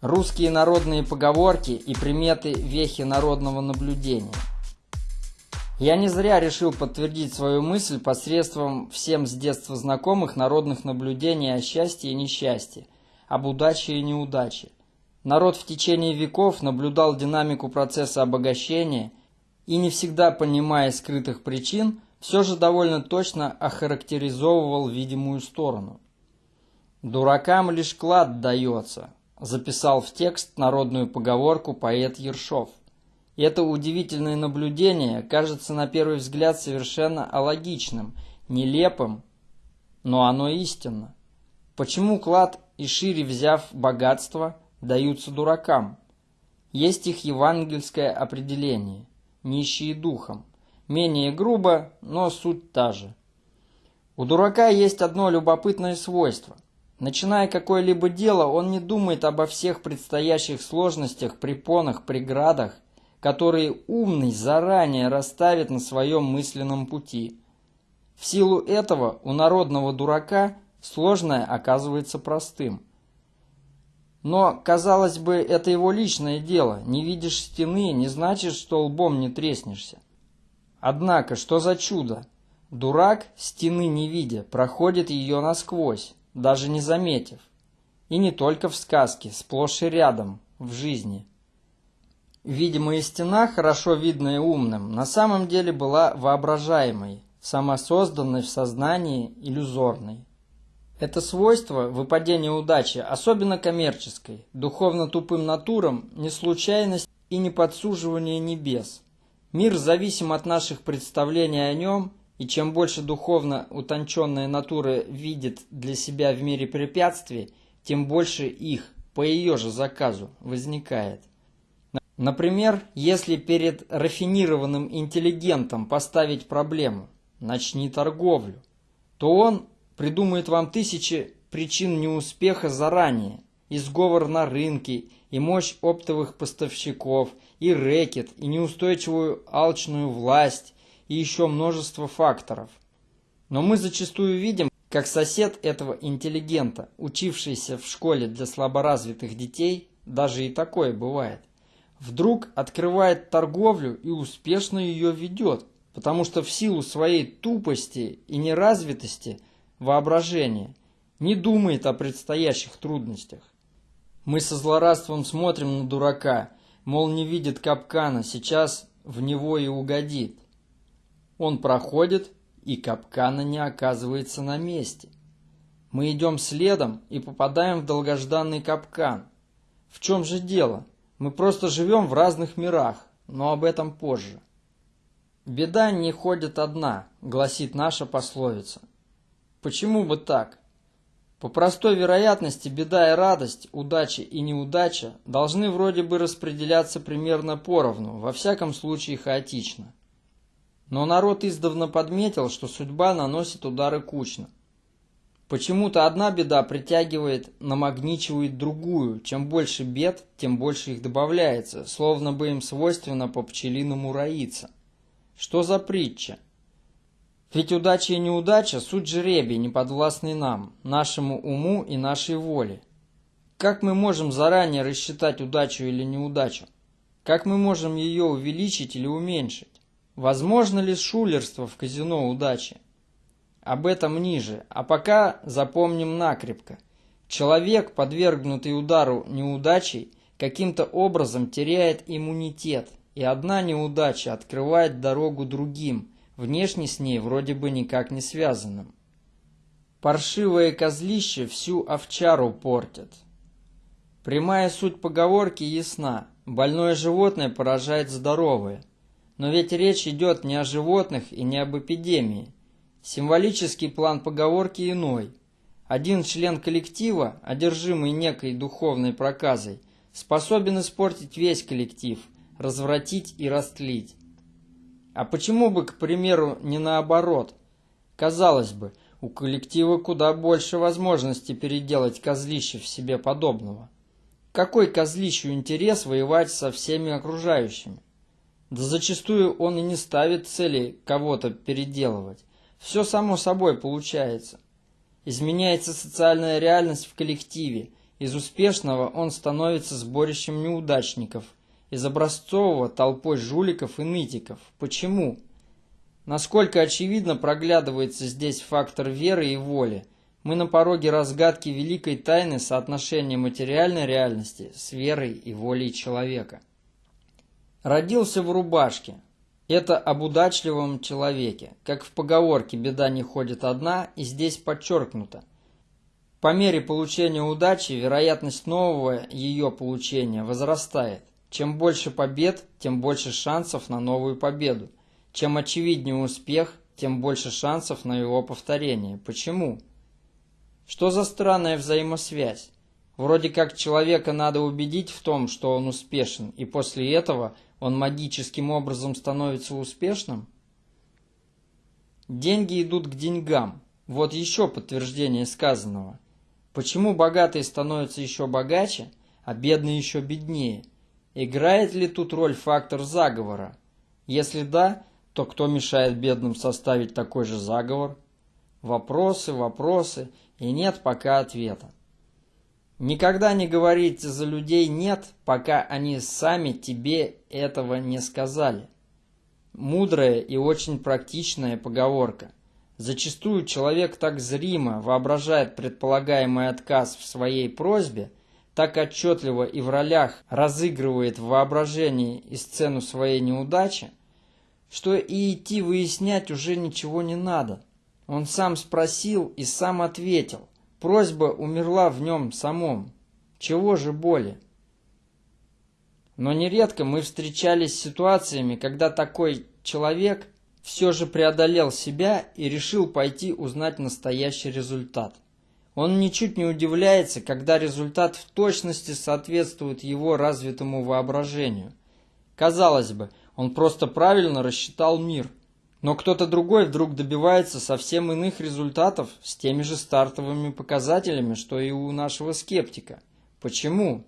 Русские народные поговорки и приметы вехи народного наблюдения. Я не зря решил подтвердить свою мысль посредством всем с детства знакомых народных наблюдений о счастье и несчастье, об удаче и неудаче. Народ в течение веков наблюдал динамику процесса обогащения и, не всегда понимая скрытых причин, все же довольно точно охарактеризовывал видимую сторону. «Дуракам лишь клад дается», записал в текст народную поговорку поэт Ершов. И это удивительное наблюдение кажется на первый взгляд совершенно алогичным, нелепым, но оно истинно. Почему клад и шире взяв богатство даются дуракам? Есть их евангельское определение – нищие духом. Менее грубо, но суть та же. У дурака есть одно любопытное свойство – Начиная какое-либо дело, он не думает обо всех предстоящих сложностях, препонах, преградах, которые умный заранее расставит на своем мысленном пути. В силу этого у народного дурака сложное оказывается простым. Но, казалось бы, это его личное дело. Не видишь стены, не значит, что лбом не треснешься. Однако, что за чудо? Дурак, стены не видя, проходит ее насквозь даже не заметив. И не только в сказке, сплошь и рядом, в жизни. Видимая стена, хорошо видная умным, на самом деле была воображаемой, самосозданной в сознании, иллюзорной. Это свойство выпадения удачи, особенно коммерческой, духовно тупым натурам, не случайность и не подсуживание небес. Мир зависим от наших представлений о нем и чем больше духовно утонченная натура видит для себя в мире препятствий, тем больше их, по ее же заказу, возникает. Например, если перед рафинированным интеллигентом поставить проблему «начни торговлю», то он придумает вам тысячи причин неуспеха заранее, и сговор на рынке, и мощь оптовых поставщиков, и рэкет, и неустойчивую алчную власть, и еще множество факторов. Но мы зачастую видим, как сосед этого интеллигента, учившийся в школе для слаборазвитых детей, даже и такое бывает, вдруг открывает торговлю и успешно ее ведет, потому что в силу своей тупости и неразвитости воображения не думает о предстоящих трудностях. Мы со злорадством смотрим на дурака, мол, не видит капкана, сейчас в него и угодит. Он проходит, и капкана не оказывается на месте. Мы идем следом и попадаем в долгожданный капкан. В чем же дело? Мы просто живем в разных мирах, но об этом позже. «Беда не ходит одна», — гласит наша пословица. Почему бы так? По простой вероятности беда и радость, удача и неудача должны вроде бы распределяться примерно поровну, во всяком случае хаотично. Но народ издавна подметил, что судьба наносит удары кучно. Почему-то одна беда притягивает, намагничивает другую. Чем больше бед, тем больше их добавляется, словно бы им свойственно по пчелиному роиться. Что за притча? Ведь удача и неудача – суть жребий, не подвластный нам, нашему уму и нашей воле. Как мы можем заранее рассчитать удачу или неудачу? Как мы можем ее увеличить или уменьшить? Возможно ли шулерство в казино удачи? Об этом ниже, а пока запомним накрепко. Человек, подвергнутый удару неудачей, каким-то образом теряет иммунитет, и одна неудача открывает дорогу другим, внешне с ней вроде бы никак не связанным. Паршивое козлище всю овчару портят. Прямая суть поговорки ясна. Больное животное поражает здоровое – но ведь речь идет не о животных и не об эпидемии. Символический план поговорки иной. Один член коллектива, одержимый некой духовной проказой, способен испортить весь коллектив, развратить и растлить. А почему бы, к примеру, не наоборот? Казалось бы, у коллектива куда больше возможностей переделать козлище в себе подобного. Какой козлищу интерес воевать со всеми окружающими? Да зачастую он и не ставит цели кого-то переделывать. Все само собой получается. Изменяется социальная реальность в коллективе, Из успешного он становится сборищем неудачников, из образцового – толпой жуликов и нытиков. Почему? Насколько очевидно проглядывается здесь фактор веры и воли. Мы на пороге разгадки великой тайны соотношения материальной реальности с верой и волей человека. Родился в рубашке. Это об удачливом человеке. Как в поговорке «беда не ходит одна» и здесь подчеркнуто. По мере получения удачи вероятность нового ее получения возрастает. Чем больше побед, тем больше шансов на новую победу. Чем очевиднее успех, тем больше шансов на его повторение. Почему? Что за странная взаимосвязь? Вроде как человека надо убедить в том, что он успешен, и после этого – он магическим образом становится успешным? Деньги идут к деньгам. Вот еще подтверждение сказанного. Почему богатые становятся еще богаче, а бедные еще беднее? Играет ли тут роль фактор заговора? Если да, то кто мешает бедным составить такой же заговор? Вопросы, вопросы, и нет пока ответа. Никогда не говорите за людей «нет», пока они сами тебе этого не сказали. Мудрая и очень практичная поговорка. Зачастую человек так зримо воображает предполагаемый отказ в своей просьбе, так отчетливо и в ролях разыгрывает в воображении и сцену своей неудачи, что и идти выяснять уже ничего не надо. Он сам спросил и сам ответил. Просьба умерла в нем самом. Чего же боли? Но нередко мы встречались с ситуациями, когда такой человек все же преодолел себя и решил пойти узнать настоящий результат. Он ничуть не удивляется, когда результат в точности соответствует его развитому воображению. Казалось бы, он просто правильно рассчитал мир – но кто-то другой вдруг добивается совсем иных результатов с теми же стартовыми показателями, что и у нашего скептика. Почему?